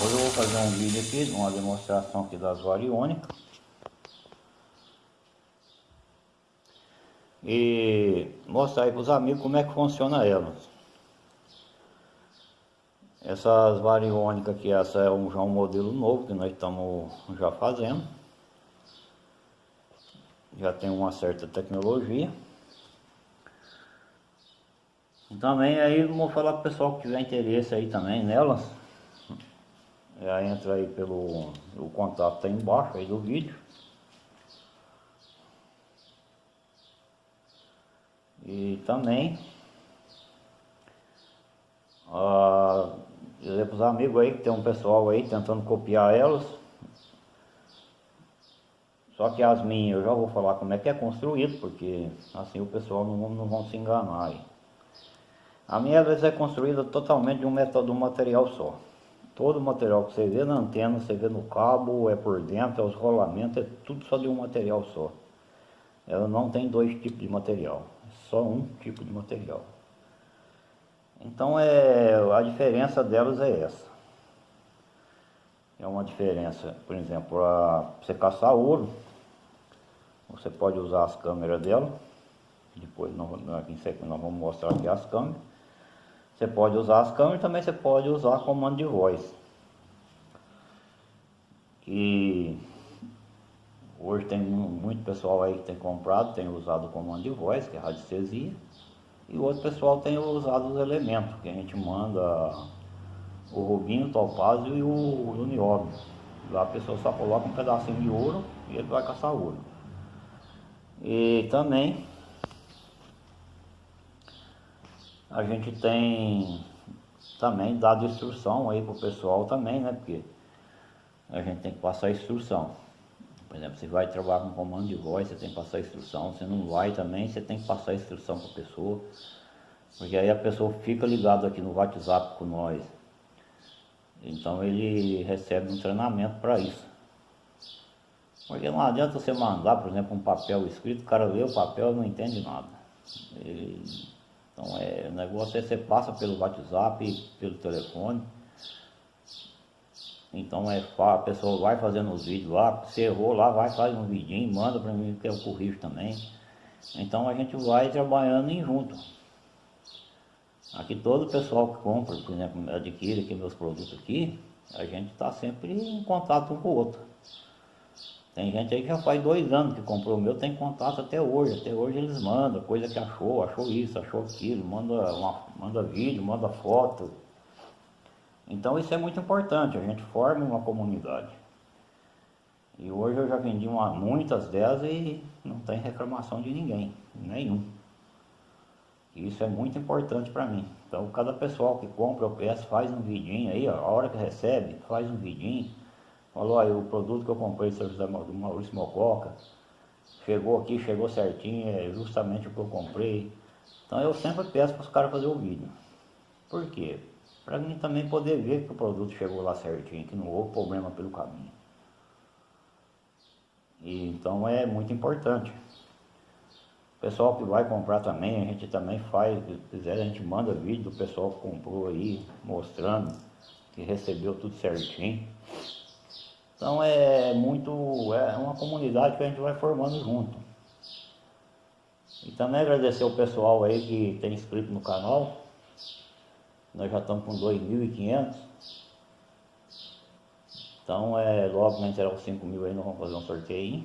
Hoje eu vou fazer um vídeo aqui, uma demonstração aqui das variônicas. E mostrar aí para os amigos como é que funciona elas. Essas variônicas aqui, essa é um, já um modelo novo que nós estamos já fazendo. Já tem uma certa tecnologia. E também aí vou falar para o pessoal que tiver interesse aí também nelas. Já entra aí pelo o contato tá embaixo aí do vídeo. E também ah, dizer para os amigos aí que tem um pessoal aí tentando copiar elas. Só que as minhas eu já vou falar como é que é construído, porque assim o pessoal não, não vão se enganar aí. A minha é construída totalmente de um, método, de um material só. Todo o material que você vê na antena, você vê no cabo, é por dentro, é os rolamentos, é tudo só de um material só. Ela não tem dois tipos de material, é só um tipo de material. Então é, a diferença delas é essa. É uma diferença, por exemplo, para você caçar ouro, você pode usar as câmeras dela. Depois nós, nós vamos mostrar aqui as câmeras. Você pode usar as câmeras também você pode usar comando de voz. Que hoje tem muito pessoal aí que tem comprado, tem usado o comando de voz, que é radiestesia. E outro pessoal tem usado os elementos, que a gente manda o rubinho, o topázio e o, o. Lá a pessoa só coloca um pedacinho de ouro e ele vai caçar ouro. E também a gente tem também dado instrução aí pro pessoal também, né? Porque a gente tem que passar instrução. Por exemplo, você vai trabalhar com comando de voz, você tem que passar instrução. Se não vai também, você tem que passar instrução para a pessoa. Porque aí a pessoa fica ligada aqui no WhatsApp com nós. Então ele recebe um treinamento para isso. Porque não adianta você mandar, por exemplo, um papel escrito, o cara lê o papel e não entende nada. Ele então é, o negócio é você passa pelo WhatsApp, pelo telefone. Então é a pessoa vai fazendo os vídeos lá, você errou lá, vai, faz um vidinho, manda para mim que eu corrijo também. Então a gente vai trabalhando em junto. Aqui todo o pessoal que compra, por exemplo, adquire aqui meus produtos aqui, a gente está sempre em contato um com o outro. Tem gente aí que já faz dois anos que comprou o meu, tem contato até hoje. Até hoje eles mandam coisa que achou, achou isso, achou aquilo, manda, uma, manda vídeo, manda foto. Então isso é muito importante, a gente forma uma comunidade. E hoje eu já vendi uma, muitas delas e não tem reclamação de ninguém, nenhum. Isso é muito importante para mim. Então cada pessoal que compra o PS faz um vidinho aí, ó, a hora que recebe, faz um vidinho Falou aí, o produto que eu comprei do Maurício Mococa, chegou aqui, chegou certinho, é justamente o que eu comprei. Então eu sempre peço para os caras fazer o vídeo. Por quê? Para mim também poder ver que o produto chegou lá certinho, que não houve problema pelo caminho. E, então é muito importante. O pessoal que vai comprar também, a gente também faz, se quiser a gente manda vídeo do pessoal que comprou aí, mostrando que recebeu tudo certinho. Então é muito, é uma comunidade que a gente vai formando junto. E também agradecer o pessoal aí que tem inscrito no canal. Nós já estamos com 2.500. Então é logo na entrar os 5 mil aí nós vamos fazer um sorteio.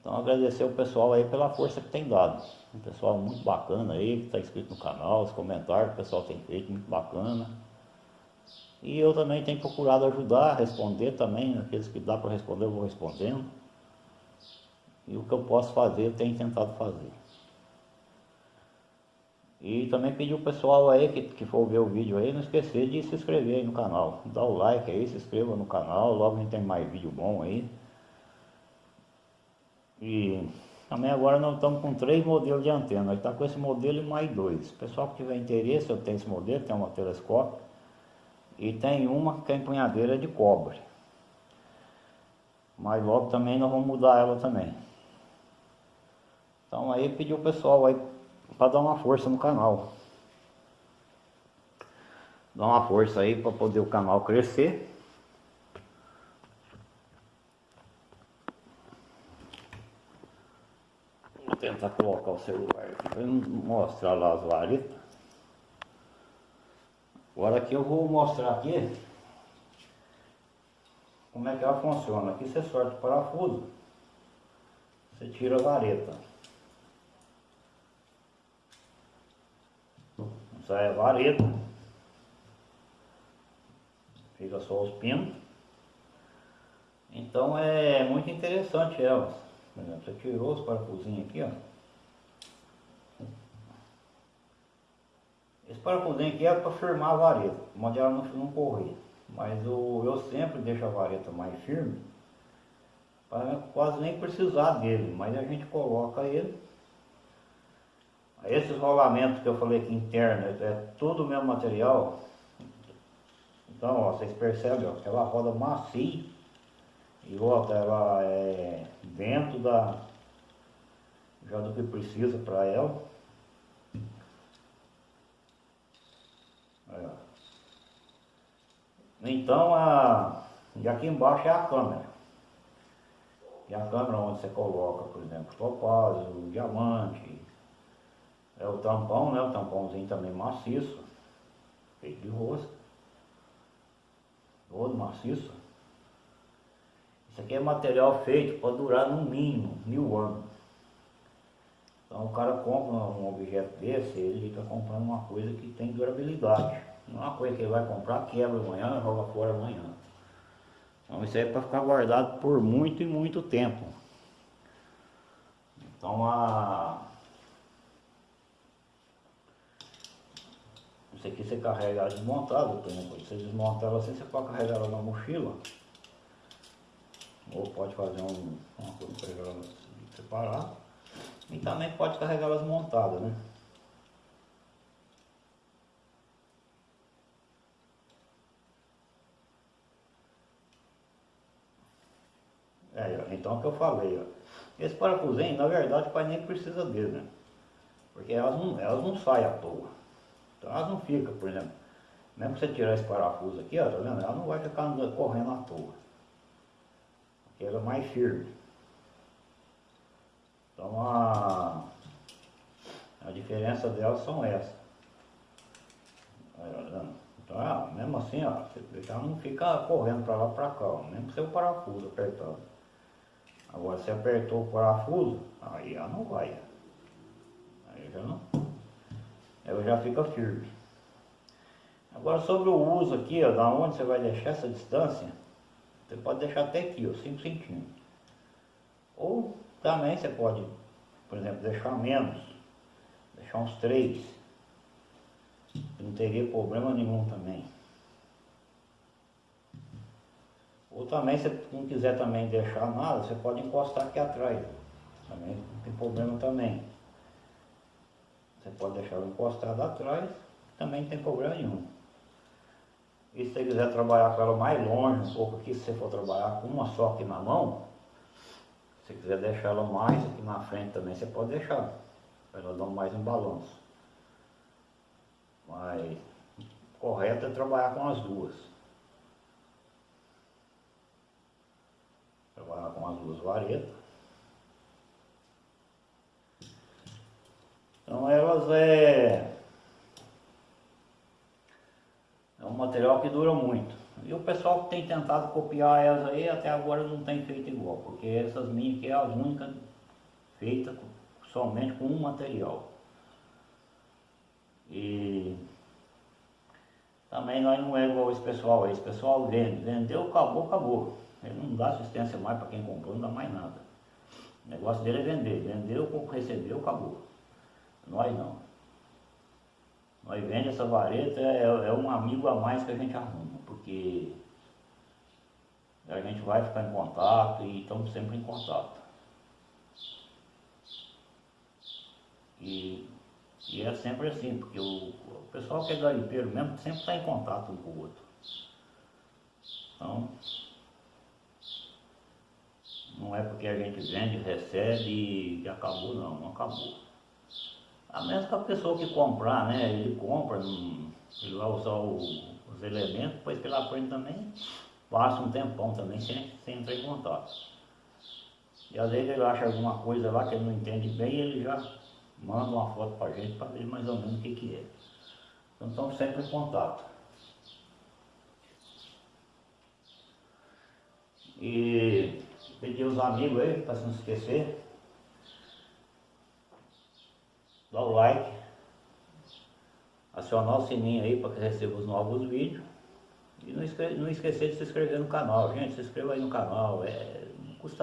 Então agradecer o pessoal aí pela força que tem dado. Um pessoal muito bacana aí, que está inscrito no canal, os comentários que o pessoal tem feito, muito bacana. E eu também tenho procurado ajudar, responder também, aqueles que dá para responder eu vou respondendo. E o que eu posso fazer, eu tenho tentado fazer. E também pedir o pessoal aí que, que for ver o vídeo aí, não esquecer de se inscrever aí no canal. Dá o like aí, se inscreva no canal, logo a gente tem mais vídeo bom aí. E também agora nós estamos com três modelos de antena. Nós estamos tá com esse modelo e mais dois. pessoal que tiver interesse, eu tenho esse modelo, tem uma telescópio. E tem uma que é empunhadeira de cobre. Mas logo também nós vamos mudar ela também. Então aí pediu o pessoal aí para dar uma força no canal. Dar uma força aí para poder o canal crescer. Vou tentar colocar o celular aqui para mostrar lá as varetas. Agora aqui eu vou mostrar aqui como é que ela funciona. Aqui você sorte o parafuso, você tira a vareta. Sai a vareta, fica só os pinos. Então é muito interessante elas. Por exemplo, você tirou os parafusinhos aqui, ó. Esse parafusinho aqui é para firmar a vareta, onde ela não, não correr. Mas o, eu sempre deixo a vareta mais firme, para quase nem precisar dele, mas a gente coloca ele. Esses rolamentos que eu falei aqui internos, é tudo o mesmo material. Então, ó, vocês percebem, ó, ela roda macia e outra, ela é dentro da já do que precisa para ela. Então, a, e aqui embaixo é a câmera. E a câmera onde você coloca, por exemplo, topázio, diamante, é o tampão, né? O tampãozinho também maciço, feito de rosca. Todo maciço. Isso aqui é material feito para durar no mínimo mil anos. Então o cara compra um objeto desse, ele está comprando uma coisa que tem durabilidade. Não é uma coisa que ele vai comprar, quebra amanhã, joga fora amanhã. Então isso aí é para ficar guardado por muito e muito tempo. Então a. Isso aqui você carrega ela desmontada, por exemplo. Você desmonta ela assim, você pode carregar ela na mochila. Ou pode fazer um, uma coisa para ela separar. E também pode carregar elas montadas, né? É, então é o que eu falei, ó. Esse parafusinho, na verdade, o pai nem precisa dele, né? Porque elas não, elas não saem à toa. Então elas não ficam, por exemplo, mesmo você tirar esse parafuso aqui, ó, tá vendo? Ela não vai ficar correndo à toa. Porque ela é mais firme. Então a, a diferença delas são essas. Então, ah, mesmo assim, ó, você não fica correndo para lá para cá, ó, mesmo que seu parafuso apertado. Agora se apertou o parafuso, aí já não vai. Aí já não. Aí já fica firme. Agora sobre o uso aqui, ó, da onde você vai deixar essa distância, você pode deixar até aqui, ó, 5 centímetros. Ou também você pode, por exemplo, deixar menos, deixar uns 3. Não teria problema nenhum também. Ou também, se não quiser também deixar nada, você pode encostar aqui atrás. Também não tem problema também. Você pode deixar encostado atrás, também não tem problema nenhum. E se você quiser trabalhar com ela mais longe, um pouco aqui, se você for trabalhar com uma só aqui na mão, se você quiser deixar ela mais aqui na frente também, você pode deixar. Ela dar mais um balanço. Mas correto é trabalhar com as duas. Com as duas varetas. Então elas é, é um material que dura muito. E o pessoal que tem tentado copiar elas aí até agora não tem feito igual, porque essas minhas aqui é as únicas feitas somente com um material. E também nós não é igual esse pessoal aí, esse pessoal vende, vendeu, acabou, acabou. Ele não dá assistência mais para quem comprou, não dá mais nada. O negócio dele é vender. Vendeu, recebeu, acabou. Nós não. Nós vende essa vareta, é, é um amigo a mais que a gente arruma, porque a gente vai ficar em contato e estamos sempre em contato. E, e é sempre assim, porque o, o pessoal que é garimpeiro mesmo sempre está em contato um com o outro. Então, Não é porque a gente vende, recebe e acabou, não, não acabou. A menos que a pessoa que comprar, né, ele compra, ele vai usar o, os elementos, depois ele frente também passa um tempão também sem, sem entrar em contato. E às vezes ele acha alguma coisa lá que ele não entende bem e ele já manda uma foto para gente para ver mais ou menos o que, que é. Então estamos sempre em contato. E pedir os amigos aí, para não esquecer, dá o like, acionar o sininho aí para que receba os novos vídeos. E não, não esquecer de se inscrever no canal, gente, se inscreva aí no canal, é,